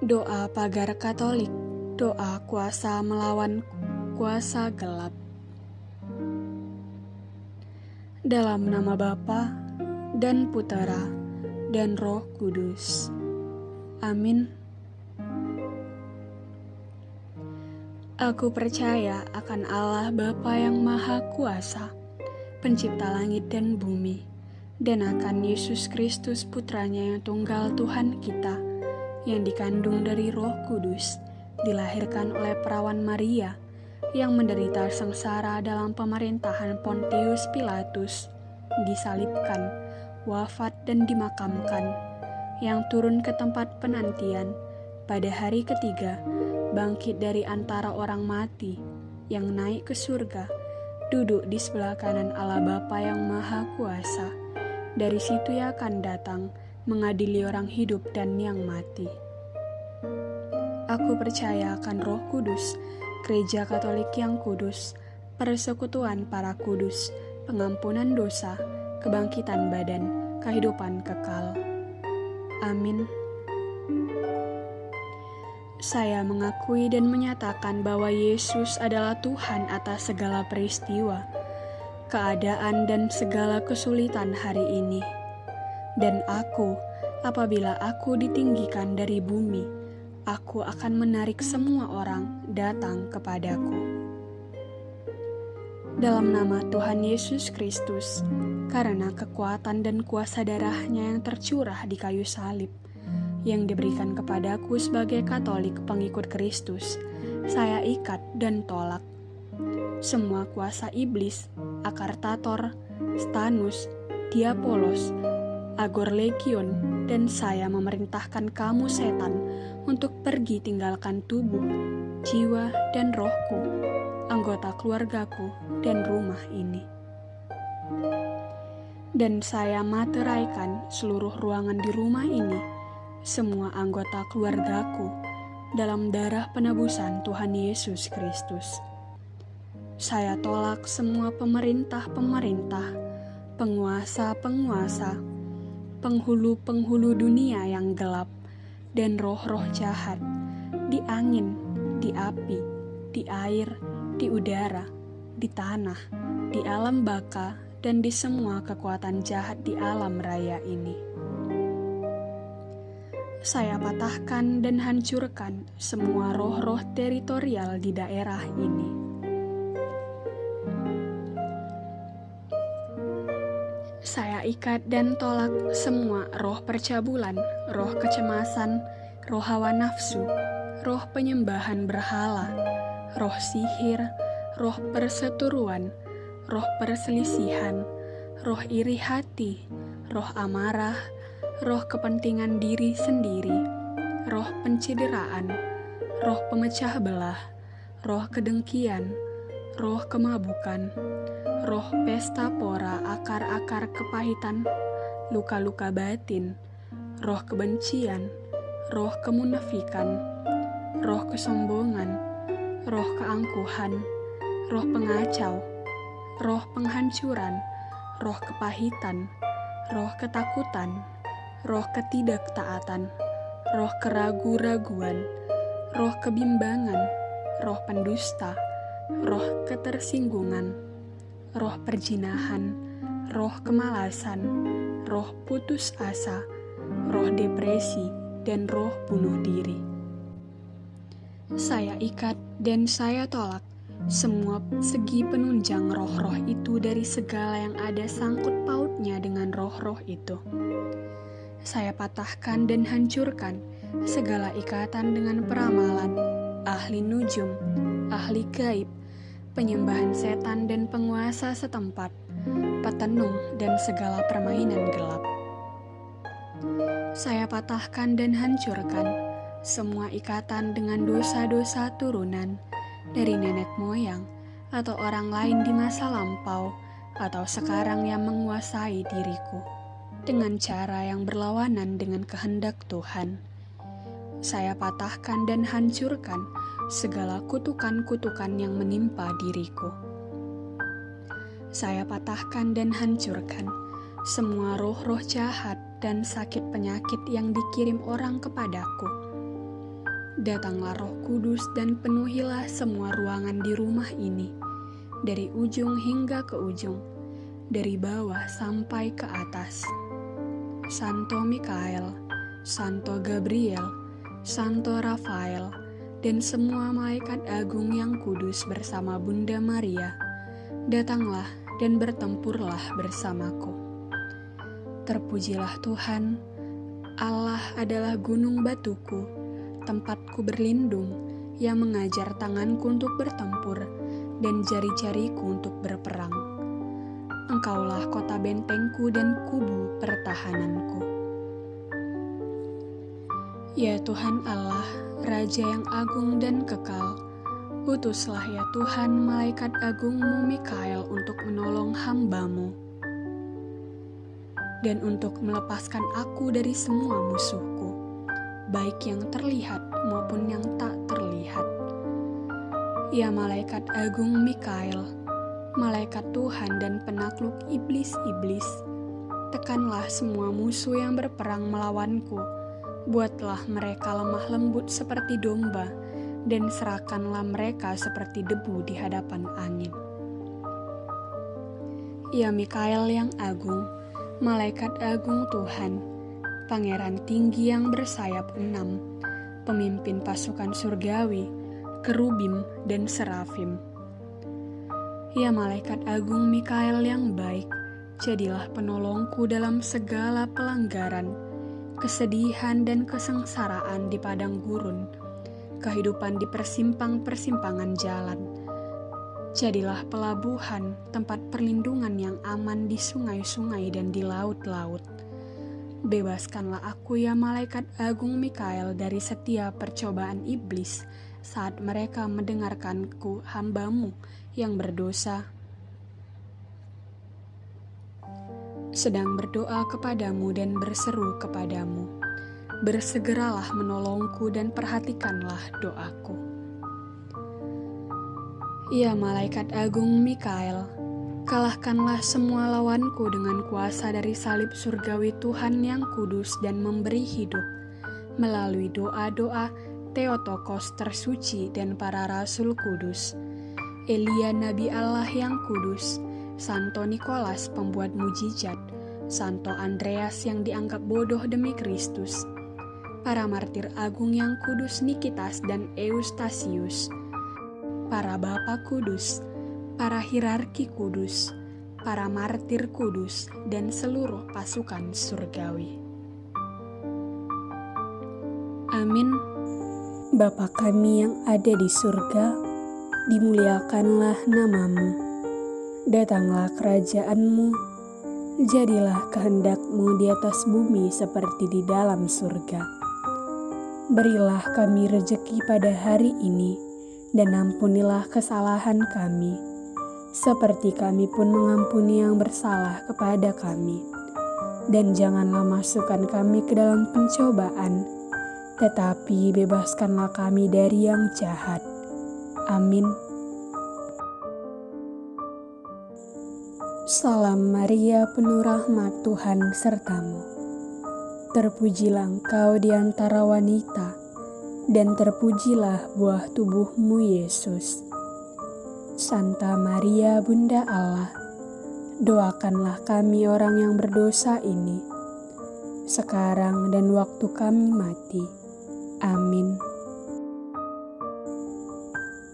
Doa pagar Katolik, doa kuasa melawan kuasa gelap. Dalam nama Bapa dan Putera dan Roh Kudus. Amin. Aku percaya akan Allah Bapa yang Maha Kuasa, pencipta langit dan bumi, dan akan Yesus Kristus Putranya yang tunggal Tuhan kita, yang dikandung dari Roh Kudus, dilahirkan oleh perawan Maria, yang menderita sengsara dalam pemerintahan Pontius Pilatus, disalibkan, wafat dan dimakamkan, yang turun ke tempat penantian pada hari ketiga, bangkit dari antara orang mati, yang naik ke surga, duduk di sebelah kanan Allah Bapa yang Maha Kuasa. Dari situ ia akan datang mengadili orang hidup dan yang mati. Aku percaya akan Roh Kudus, Gereja Katolik yang kudus, persekutuan para kudus, pengampunan dosa, kebangkitan badan, kehidupan kekal. Amin. Saya mengakui dan menyatakan bahwa Yesus adalah Tuhan atas segala peristiwa, keadaan, dan segala kesulitan hari ini. Dan aku, apabila aku ditinggikan dari bumi, aku akan menarik semua orang datang kepadaku. Dalam nama Tuhan Yesus Kristus, karena kekuatan dan kuasa darahnya yang tercurah di kayu salib, yang diberikan kepadaku sebagai katolik pengikut Kristus, saya ikat dan tolak. Semua kuasa iblis, akar tator, stanus, diapolos, agor legion, dan saya memerintahkan kamu setan untuk pergi tinggalkan tubuh, jiwa, dan rohku, anggota keluargaku, dan rumah ini. Dan saya materaikan seluruh ruangan di rumah ini, semua anggota keluargaku, dalam darah penebusan Tuhan Yesus Kristus. Saya tolak semua pemerintah-pemerintah, penguasa-penguasa, penghulu-penghulu dunia yang gelap, dan roh-roh jahat di angin, di api, di air, di udara, di tanah, di alam baka, dan di semua kekuatan jahat di alam raya ini. Saya patahkan dan hancurkan semua roh-roh teritorial di daerah ini Saya ikat dan tolak semua roh percabulan, roh kecemasan, roh hawa nafsu, roh penyembahan berhala, roh sihir, roh perseturuan, roh perselisihan, roh iri hati, roh amarah, roh kepentingan diri sendiri, roh pencideraan, roh pemecah belah, roh kedengkian, roh kemabukan, roh pesta pora akar-akar kepahitan, luka-luka batin, roh kebencian, roh kemunafikan, roh kesombongan, roh keangkuhan, roh pengacau, roh penghancuran, roh kepahitan, roh ketakutan, roh ketidaktaatan, roh keragu-raguan, roh kebimbangan, roh pendusta, roh ketersinggungan roh perjinahan, roh kemalasan, roh putus asa, roh depresi, dan roh bunuh diri. Saya ikat dan saya tolak semua segi penunjang roh-roh itu dari segala yang ada sangkut pautnya dengan roh-roh itu. Saya patahkan dan hancurkan segala ikatan dengan peramalan, ahli nujum, ahli gaib, penyembahan setan dan penguasa setempat, petenung dan segala permainan gelap. Saya patahkan dan hancurkan semua ikatan dengan dosa-dosa turunan dari nenek moyang atau orang lain di masa lampau atau sekarang yang menguasai diriku dengan cara yang berlawanan dengan kehendak Tuhan. Saya patahkan dan hancurkan segala kutukan-kutukan yang menimpa diriku. Saya patahkan dan hancurkan semua roh-roh jahat dan sakit penyakit yang dikirim orang kepadaku Datanglah roh kudus dan penuhilah semua ruangan di rumah ini, dari ujung hingga ke ujung, dari bawah sampai ke atas. Santo Mikael, Santo Gabriel, Santo Rafael, dan semua malaikat agung yang kudus bersama Bunda Maria, datanglah dan bertempurlah bersamaku. Terpujilah Tuhan, Allah adalah gunung batuku, tempatku berlindung, yang mengajar tanganku untuk bertempur dan jari-jariku untuk berperang. Engkaulah kota bentengku dan kubu pertahananku. Ya Tuhan Allah, Raja yang agung dan kekal, utuslah ya Tuhan malaikat agungmu Mikael untuk menolong hambamu dan untuk melepaskan aku dari semua musuhku, baik yang terlihat maupun yang tak terlihat. Ya malaikat agung Mikael, malaikat Tuhan dan penakluk iblis-iblis, tekanlah semua musuh yang berperang melawanku, buatlah mereka lemah lembut seperti domba, dan serahkanlah mereka seperti debu di hadapan angin. Ya Mikael yang agung, malaikat agung Tuhan, pangeran tinggi yang bersayap enam, pemimpin pasukan surgawi, kerubim dan serafim. Ya malaikat agung Mikael yang baik, jadilah penolongku dalam segala pelanggaran, kesedihan dan kesengsaraan di padang gurun, kehidupan di persimpang-persimpangan jalan Jadilah pelabuhan, tempat perlindungan yang aman di sungai-sungai dan di laut-laut. Bebaskanlah aku ya malaikat agung Mikael dari setiap percobaan iblis saat mereka mendengarkanku hambamu yang berdosa. Sedang berdoa kepadamu dan berseru kepadamu. Bersegeralah menolongku dan perhatikanlah doaku. Ya malaikat agung Mikael, kalahkanlah semua lawanku dengan kuasa dari salib surgawi Tuhan yang kudus dan memberi hidup, melalui doa-doa Theotokos tersuci dan para rasul kudus, Elia Nabi Allah yang kudus, Santo Nikolas pembuat mujizat, Santo Andreas yang dianggap bodoh demi Kristus, para martir agung yang kudus Nikitas dan Eustasius, para bapa kudus, para hierarki kudus, para martir kudus, dan seluruh pasukan surgawi. Amin. Bapa kami yang ada di surga, dimuliakanlah namamu. Datanglah kerajaanmu, jadilah kehendakmu di atas bumi seperti di dalam surga. Berilah kami rejeki pada hari ini, dan ampunilah kesalahan kami, seperti kami pun mengampuni yang bersalah kepada kami. Dan janganlah masukkan kami ke dalam pencobaan, tetapi bebaskanlah kami dari yang jahat. Amin. Salam Maria, penuh rahmat Tuhan sertamu. Terpujilah engkau di antara wanita dan terpujilah buah tubuhmu Yesus. Santa Maria Bunda Allah, doakanlah kami orang yang berdosa ini, sekarang dan waktu kami mati. Amin.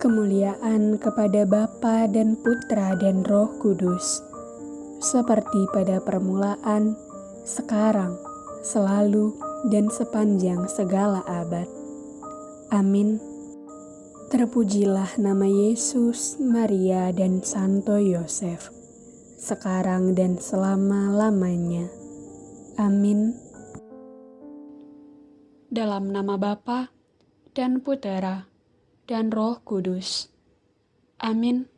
Kemuliaan kepada Bapa dan Putra dan Roh Kudus, seperti pada permulaan, sekarang, selalu, dan sepanjang segala abad Amin. Terpujilah nama Yesus, Maria, dan Santo Yosef, sekarang dan selama-lamanya. Amin. Dalam nama Bapa dan Putera dan Roh Kudus. Amin.